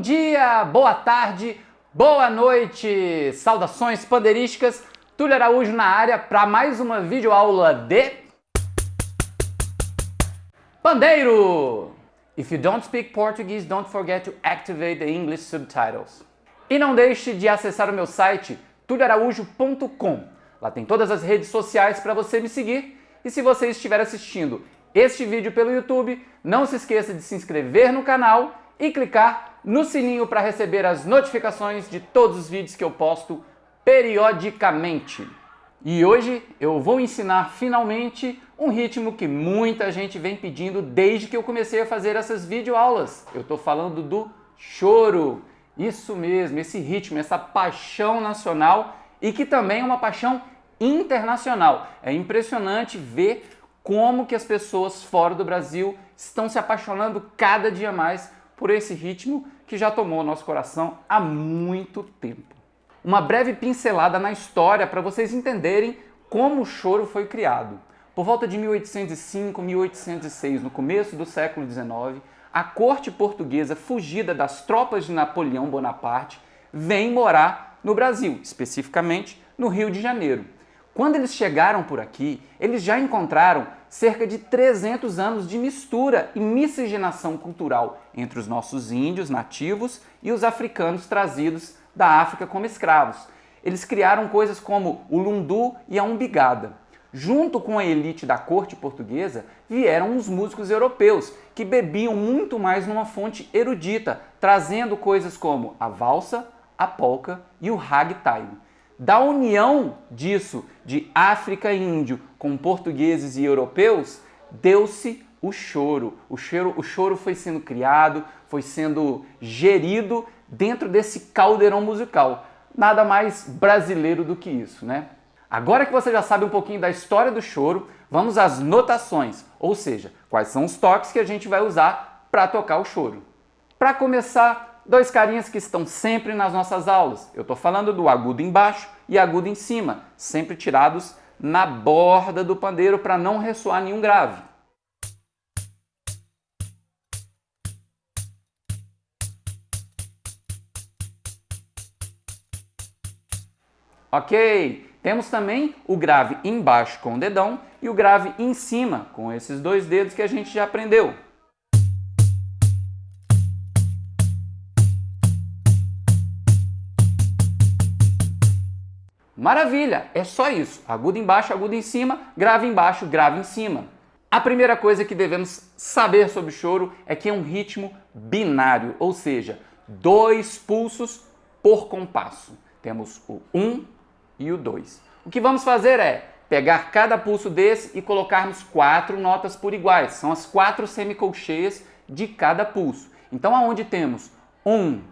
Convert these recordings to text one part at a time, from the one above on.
Bom dia, boa tarde, boa noite, saudações pandeirísticas, Túlio Araújo na área para mais uma videoaula de Pandeiro! If you don't speak Portuguese, don't forget to activate the English subtitles. E não deixe de acessar o meu site tulioaraújo.com. Lá tem todas as redes sociais para você me seguir. E se você estiver assistindo este vídeo pelo YouTube, não se esqueça de se inscrever no canal e clicar no sininho para receber as notificações de todos os vídeos que eu posto periodicamente. E hoje eu vou ensinar finalmente um ritmo que muita gente vem pedindo desde que eu comecei a fazer essas videoaulas. Eu estou falando do choro. Isso mesmo, esse ritmo, essa paixão nacional e que também é uma paixão internacional. É impressionante ver como que as pessoas fora do Brasil estão se apaixonando cada dia mais por esse ritmo que já tomou nosso coração há muito tempo. Uma breve pincelada na história para vocês entenderem como o choro foi criado. Por volta de 1805, 1806, no começo do século XIX, a corte portuguesa, fugida das tropas de Napoleão Bonaparte, vem morar no Brasil, especificamente no Rio de Janeiro. Quando eles chegaram por aqui, eles já encontraram cerca de 300 anos de mistura e miscigenação cultural entre os nossos índios nativos e os africanos trazidos da África como escravos. Eles criaram coisas como o lundu e a umbigada. Junto com a elite da corte portuguesa, vieram os músicos europeus, que bebiam muito mais numa fonte erudita, trazendo coisas como a valsa, a polca e o ragtime. Da união disso, de África e Índio, com portugueses e europeus, deu-se o choro. O choro. o choro foi sendo criado, foi sendo gerido dentro desse caldeirão musical. Nada mais brasileiro do que isso, né? Agora que você já sabe um pouquinho da história do choro, vamos às notações, ou seja, quais são os toques que a gente vai usar para tocar o choro. Para começar, dois carinhas que estão sempre nas nossas aulas. Eu estou falando do agudo embaixo e agudo em cima, sempre tirados na borda do pandeiro para não ressoar nenhum grave. Ok, temos também o grave embaixo com o dedão e o grave em cima com esses dois dedos que a gente já aprendeu. Maravilha, é só isso. Agudo embaixo, agudo em cima, grave embaixo, grave em cima. A primeira coisa que devemos saber sobre o choro é que é um ritmo binário, ou seja, dois pulsos por compasso. Temos o 1 um e o 2. O que vamos fazer é pegar cada pulso desse e colocarmos quatro notas por iguais. São as quatro semicolcheias de cada pulso. Então, aonde temos 1, um,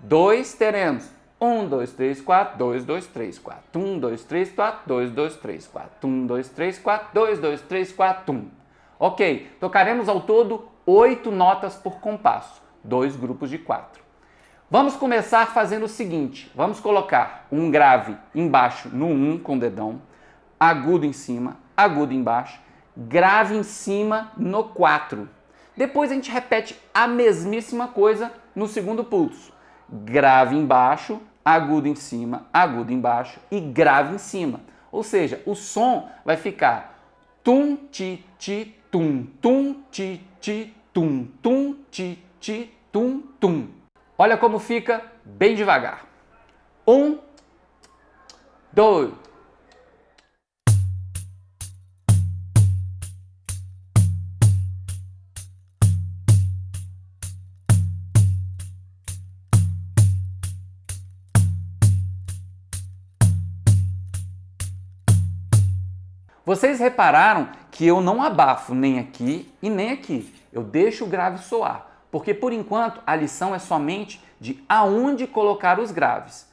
2, teremos 1, 2, 3, 4, 2, 2, 3, 4. 1, 2, 3, 4, 2, 2, 3, 4. 1, 2, 3, 4, 2, 2, 3, 4, 1. Ok, tocaremos ao todo 8 notas por compasso, dois grupos de 4. Vamos começar fazendo o seguinte, vamos colocar um grave embaixo no 1 com o dedão, agudo em cima, agudo embaixo, grave em cima no 4. Depois a gente repete a mesmíssima coisa no segundo pulso grave embaixo, agudo em cima, agudo embaixo e grave em cima. Ou seja, o som vai ficar tum, ti, ti, tum, tum, ti, ti, tum, tum, ti, ti, tum, tum. Olha como fica bem devagar. Um, dois, Vocês repararam que eu não abafo nem aqui e nem aqui. Eu deixo o grave soar, porque por enquanto a lição é somente de aonde colocar os graves.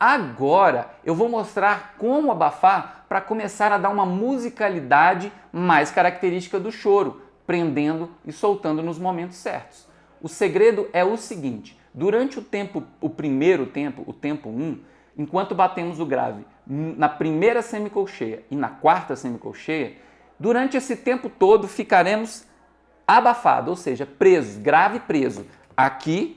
Agora eu vou mostrar como abafar para começar a dar uma musicalidade mais característica do choro, prendendo e soltando nos momentos certos. O segredo é o seguinte, durante o tempo, o primeiro tempo, o tempo 1, um, enquanto batemos o grave na primeira semicolcheia e na quarta semicolcheia, durante esse tempo todo ficaremos abafados, ou seja, presos, grave preso, aqui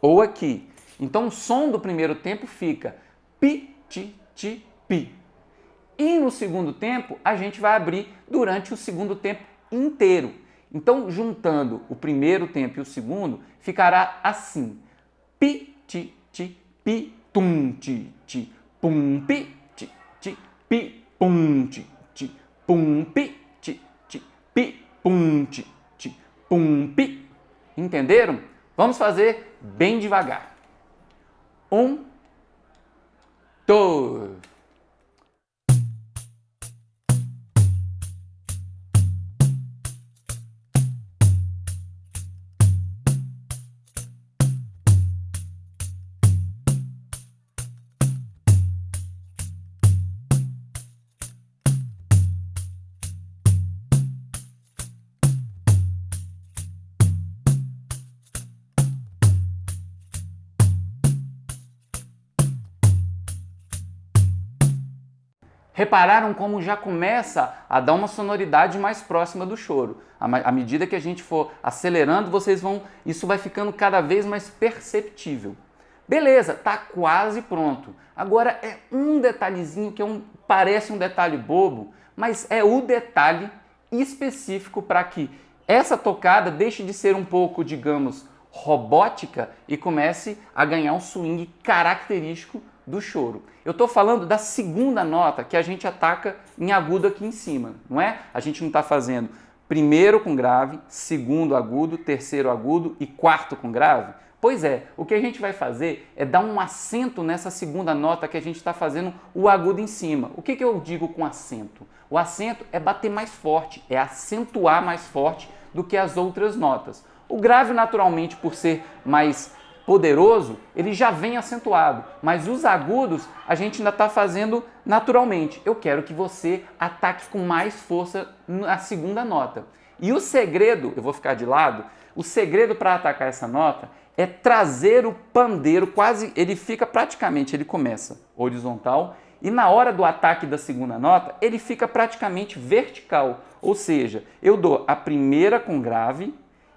ou aqui. Então o som do primeiro tempo fica pi, ti, ti, pi. E no segundo tempo a gente vai abrir durante o segundo tempo inteiro. Então juntando o primeiro tempo e o segundo ficará assim: pi, ti, ti, pi, tum, ti, ti, pum, pi, ti, ti, pi, pum, ti, ti, pum, pi, ti, ti, pi, pum, ti, ti, pum, pi. Entenderam? Vamos fazer bem devagar. Um, dois. Repararam como já começa a dar uma sonoridade mais próxima do choro. À medida que a gente for acelerando, vocês vão, isso vai ficando cada vez mais perceptível. Beleza, tá quase pronto. Agora é um detalhezinho que é um, parece um detalhe bobo, mas é o detalhe específico para que essa tocada deixe de ser um pouco, digamos, robótica e comece a ganhar um swing característico do choro. Eu estou falando da segunda nota que a gente ataca em agudo aqui em cima, não é? A gente não está fazendo primeiro com grave, segundo agudo, terceiro agudo e quarto com grave? Pois é, o que a gente vai fazer é dar um acento nessa segunda nota que a gente está fazendo o agudo em cima. O que, que eu digo com acento? O acento é bater mais forte, é acentuar mais forte do que as outras notas. O grave, naturalmente, por ser mais poderoso, ele já vem acentuado, mas os agudos a gente ainda está fazendo naturalmente. Eu quero que você ataque com mais força na segunda nota. E o segredo, eu vou ficar de lado, o segredo para atacar essa nota é trazer o pandeiro quase, ele fica praticamente, ele começa horizontal e na hora do ataque da segunda nota, ele fica praticamente vertical. Ou seja, eu dou a primeira com grave,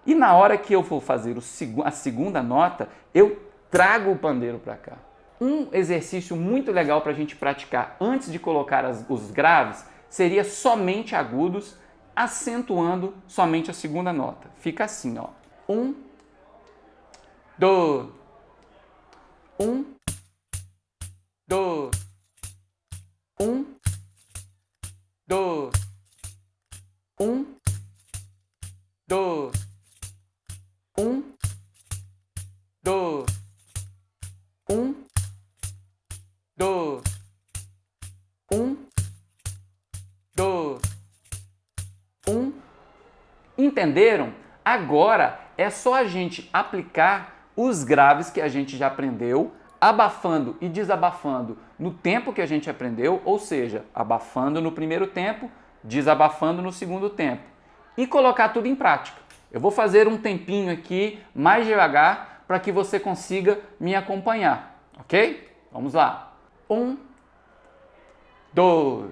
e na hora que eu for fazer a segunda nota, eu trago o pandeiro para cá. Um exercício muito legal para a gente praticar antes de colocar as, os graves seria somente agudos, acentuando somente a segunda nota. Fica assim, ó. Um, dois, um, dois, um, Entenderam? Agora é só a gente aplicar os graves que a gente já aprendeu, abafando e desabafando no tempo que a gente aprendeu, ou seja, abafando no primeiro tempo, desabafando no segundo tempo, e colocar tudo em prática. Eu vou fazer um tempinho aqui mais devagar para que você consiga me acompanhar, ok? Vamos lá. Um, dois,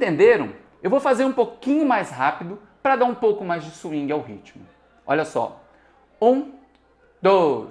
Entenderam? Eu vou fazer um pouquinho mais rápido para dar um pouco mais de swing ao ritmo. Olha só. Um, dois,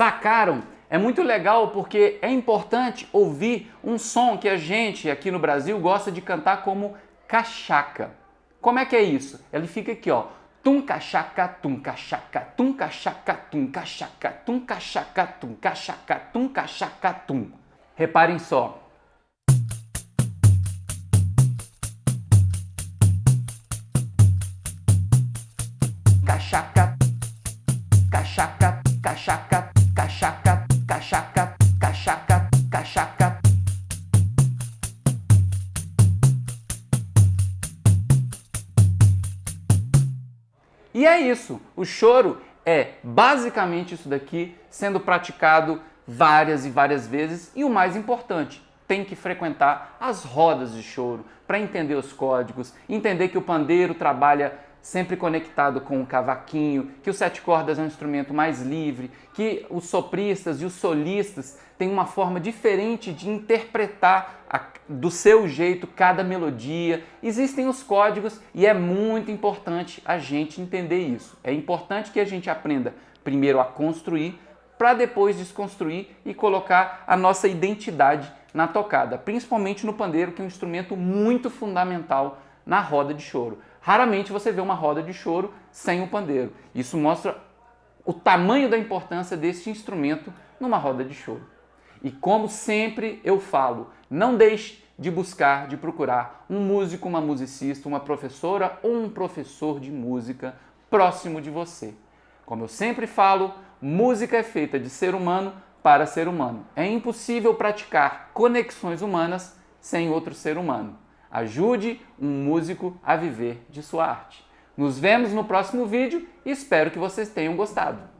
Sacaram? É muito legal porque é importante ouvir um som que a gente aqui no Brasil gosta de cantar como cachaca. Como é que é isso? Ele fica aqui, ó. Tum cachaca, tum cachaca, tum cachaca, tum cachaca, tum cachaca, tum cachaca, tum cachaca, tum. Reparem só. Cachaca, cachaca, E é isso. O choro é basicamente isso daqui sendo praticado várias e várias vezes e o mais importante, tem que frequentar as rodas de choro para entender os códigos, entender que o pandeiro trabalha sempre conectado com o cavaquinho, que o sete cordas é um instrumento mais livre, que os sopristas e os solistas têm uma forma diferente de interpretar a, do seu jeito cada melodia. Existem os códigos e é muito importante a gente entender isso. É importante que a gente aprenda primeiro a construir para depois desconstruir e colocar a nossa identidade na tocada, principalmente no pandeiro, que é um instrumento muito fundamental na roda de choro. Raramente você vê uma roda de choro sem o pandeiro. Isso mostra o tamanho da importância desse instrumento numa roda de choro. E como sempre eu falo, não deixe de buscar, de procurar um músico, uma musicista, uma professora ou um professor de música próximo de você. Como eu sempre falo, música é feita de ser humano para ser humano. É impossível praticar conexões humanas sem outro ser humano. Ajude um músico a viver de sua arte. Nos vemos no próximo vídeo e espero que vocês tenham gostado.